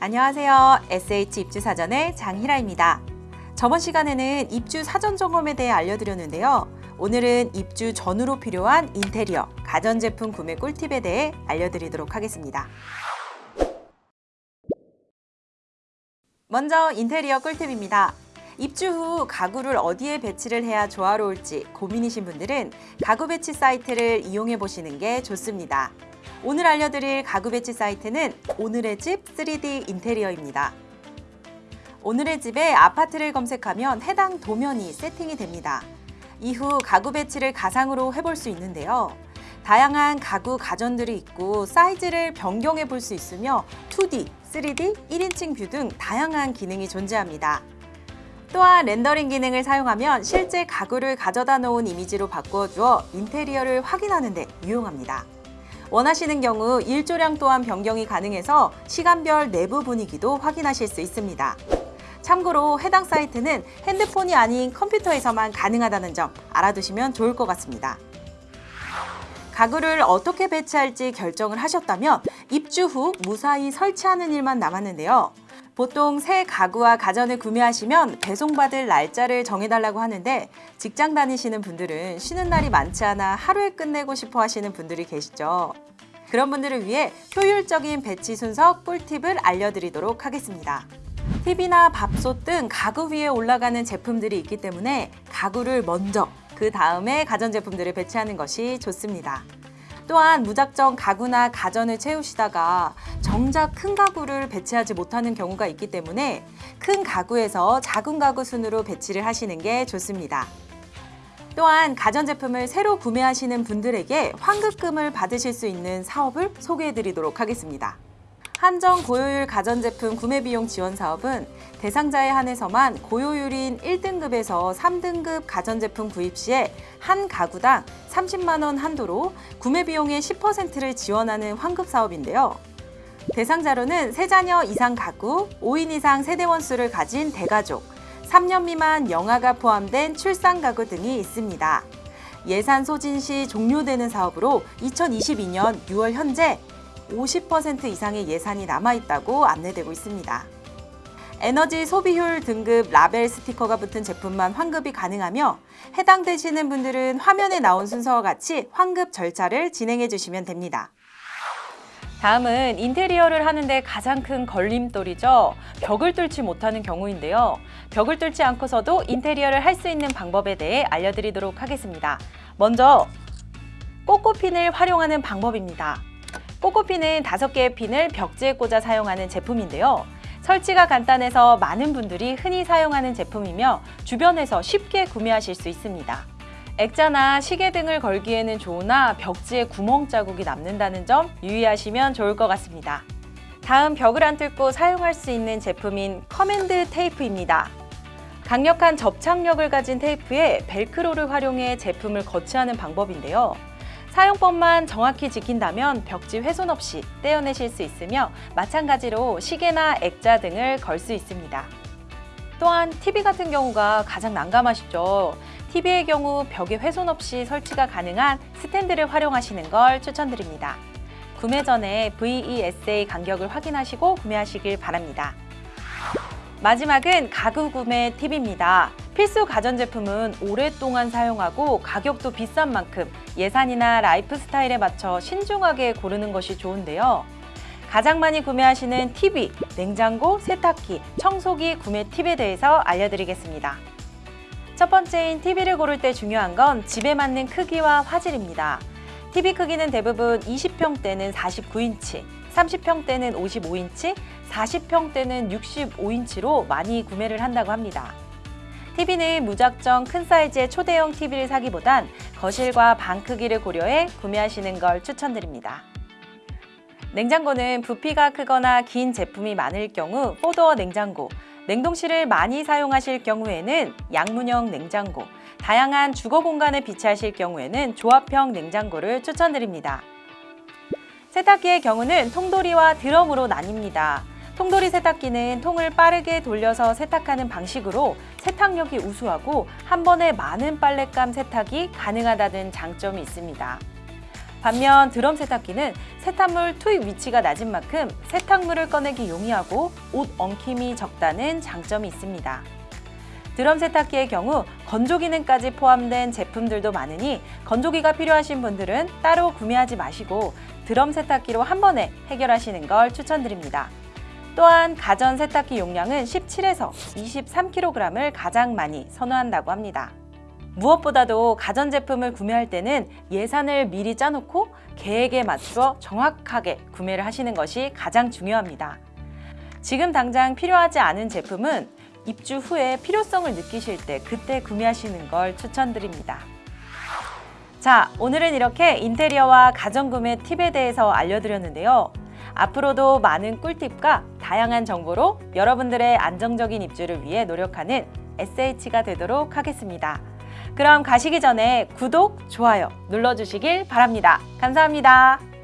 안녕하세요. SH 입주 사전의 장희라입니다. 저번 시간에는 입주 사전 점검에 대해 알려드렸는데요. 오늘은 입주 전후로 필요한 인테리어, 가전제품 구매 꿀팁에 대해 알려드리도록 하겠습니다. 먼저 인테리어 꿀팁입니다. 입주 후 가구를 어디에 배치를 해야 조화로울지 고민이신 분들은 가구 배치 사이트를 이용해 보시는 게 좋습니다. 오늘 알려드릴 가구 배치 사이트는 오늘의 집 3D 인테리어입니다. 오늘의 집에 아파트를 검색하면 해당 도면이 세팅이 됩니다. 이후 가구 배치를 가상으로 해볼 수 있는데요. 다양한 가구 가전들이 있고 사이즈를 변경해 볼 수 있으며 2D, 3D, 1인칭 view 등 다양한 기능이 존재합니다. 또한 렌더링 기능을 사용하면 실제 가구를 가져다 놓은 이미지로 바꾸어 주어 인테리어를 확인하는 데 유용합니다. 원하시는 경우 일조량 또한 변경이 가능해서 시간별 내부 분위기도 확인하실 수 있습니다. 참고로 해당 사이트는 핸드폰이 아닌 컴퓨터에서만 가능하다는 점 알아두시면 좋을 것 같습니다. 가구를 어떻게 배치할지 결정을 하셨다면 입주 후 무사히 설치하는 일만 남았는데요. 보통 새 가구와 가전을 구매하시면 배송받을 날짜를 정해달라고 하는데 직장 다니시는 분들은 쉬는 날이 많지 않아 하루에 끝내고 싶어 하시는 분들이 계시죠. 그런 분들을 위해 효율적인 배치 순서 꿀팁을 알려드리도록 하겠습니다. TV나 밥솥 등 가구 위에 올라가는 제품들이 있기 때문에 가구를 먼저 그 다음에 가전제품들을 배치하는 것이 좋습니다. 또한 무작정 가구나 가전을 채우시다가 정작 큰 가구를 배치하지 못하는 경우가 있기 때문에 큰 가구에서 작은 가구 순으로 배치를 하시는 게 좋습니다. 또한 가전제품을 새로 구매하시는 분들에게 환급금을 받으실 수 있는 사업을 소개해 드리도록 하겠습니다. 한정 고효율 가전제품 구매비용 지원 사업은 대상자에 한해서만 고효율인 1등급에서 3등급 가전제품 구입 시에 한 가구당 30만 원 한도로 구매비용의 10%를 지원하는 환급 사업인데요. 대상자로는 세자녀 이상 가구, 5인 이상 세대원 수를 가진 대가족, 3년 미만 영아가 포함된 출산 가구 등이 있습니다. 예산 소진 시 종료되는 사업으로 2022년 6월 현재 50% 이상의 예산이 남아있다고 안내되고 있습니다. 에너지 소비효율 등급 라벨 스티커가 붙은 제품만 환급이 가능하며 해당되시는 분들은 화면에 나온 순서와 같이 환급 절차를 진행해 주시면 됩니다. 다음은 인테리어를 하는데 가장 큰 걸림돌이죠. 벽을 뚫지 못하는 경우인데요. 벽을 뚫지 않고서도 인테리어를 할 수 있는 방법에 대해 알려드리도록 하겠습니다. 먼저 꼬꼬핀을 활용하는 방법입니다. 꼬꼬핀은 다섯 개의 핀을 벽지에 꽂아 사용하는 제품인데요. 설치가 간단해서 많은 분들이 흔히 사용하는 제품이며 주변에서 쉽게 구매하실 수 있습니다. 액자나 시계 등을 걸기에는 좋으나 벽지에 구멍 자국이 남는다는 점 유의하시면 좋을 것 같습니다. 다음 벽을 안 뚫고 사용할 수 있는 제품인 커맨드 테이프입니다. 강력한 접착력을 가진 테이프에 벨크로를 활용해 제품을 거치하는 방법인데요. 사용법만 정확히 지킨다면 벽지 훼손 없이 떼어내실 수 있으며 마찬가지로 시계나 액자 등을 걸 수 있습니다. 또한 TV 같은 경우가 가장 난감하시죠. TV의 경우 벽에 훼손 없이 설치가 가능한 스탠드를 활용하시는 걸 추천드립니다. 구매 전에 VESA 간격을 확인하시고 구매하시길 바랍니다. 마지막은 가구 구매 팁입니다. 필수 가전제품은 오랫동안 사용하고 가격도 비싼 만큼 예산이나 라이프 스타일에 맞춰 신중하게 고르는 것이 좋은데요. 가장 많이 구매하시는 TV, 냉장고, 세탁기, 청소기 구매 팁에 대해서 알려드리겠습니다. 첫 번째인 TV를 고를 때 중요한 건 집에 맞는 크기와 화질입니다. TV 크기는 대부분 20평대는 49인치, 30평대는 55인치, 40평대는 65인치로 많이 구매를 한다고 합니다. TV는 무작정 큰 사이즈의 초대형 TV를 사기보단 거실과 방 크기를 고려해 구매하시는 걸 추천드립니다. 냉장고는 부피가 크거나 긴 제품이 많을 경우 포도어 냉장고, 냉동실을 많이 사용하실 경우에는 양문형 냉장고, 다양한 주거 공간에 비치하실 경우에는 조합형 냉장고를 추천드립니다. 세탁기의 경우는 통돌이와 드럼으로 나뉩니다. 통돌이 세탁기는 통을 빠르게 돌려서 세탁하는 방식으로 세탁력이 우수하고 한 번에 많은 빨랫감 세탁이 가능하다는 장점이 있습니다. 반면 드럼 세탁기는 세탁물 투입 위치가 낮은 만큼 세탁물을 꺼내기 용이하고 옷 엉킴이 적다는 장점이 있습니다. 드럼 세탁기의 경우 건조 기능까지 포함된 제품들도 많으니 건조기가 필요하신 분들은 따로 구매하지 마시고 드럼 세탁기로 한 번에 해결하시는 걸 추천드립니다. 또한 가전 세탁기 용량은 17에서 23kg을 가장 많이 선호한다고 합니다. 무엇보다도 가전제품을 구매할 때는 예산을 미리 짜놓고 계획에 맞추어 정확하게 구매를 하시는 것이 가장 중요합니다. 지금 당장 필요하지 않은 제품은 입주 후에 필요성을 느끼실 때 그때 구매하시는 걸 추천드립니다. 자, 오늘은 이렇게 인테리어와 가전구매 팁에 대해서 알려드렸는데요. 앞으로도 많은 꿀팁과 다양한 정보로 여러분들의 안정적인 입주를 위해 노력하는 SH가 되도록 하겠습니다. 그럼 가시기 전에 구독, 좋아요 눌러주시길 바랍니다. 감사합니다.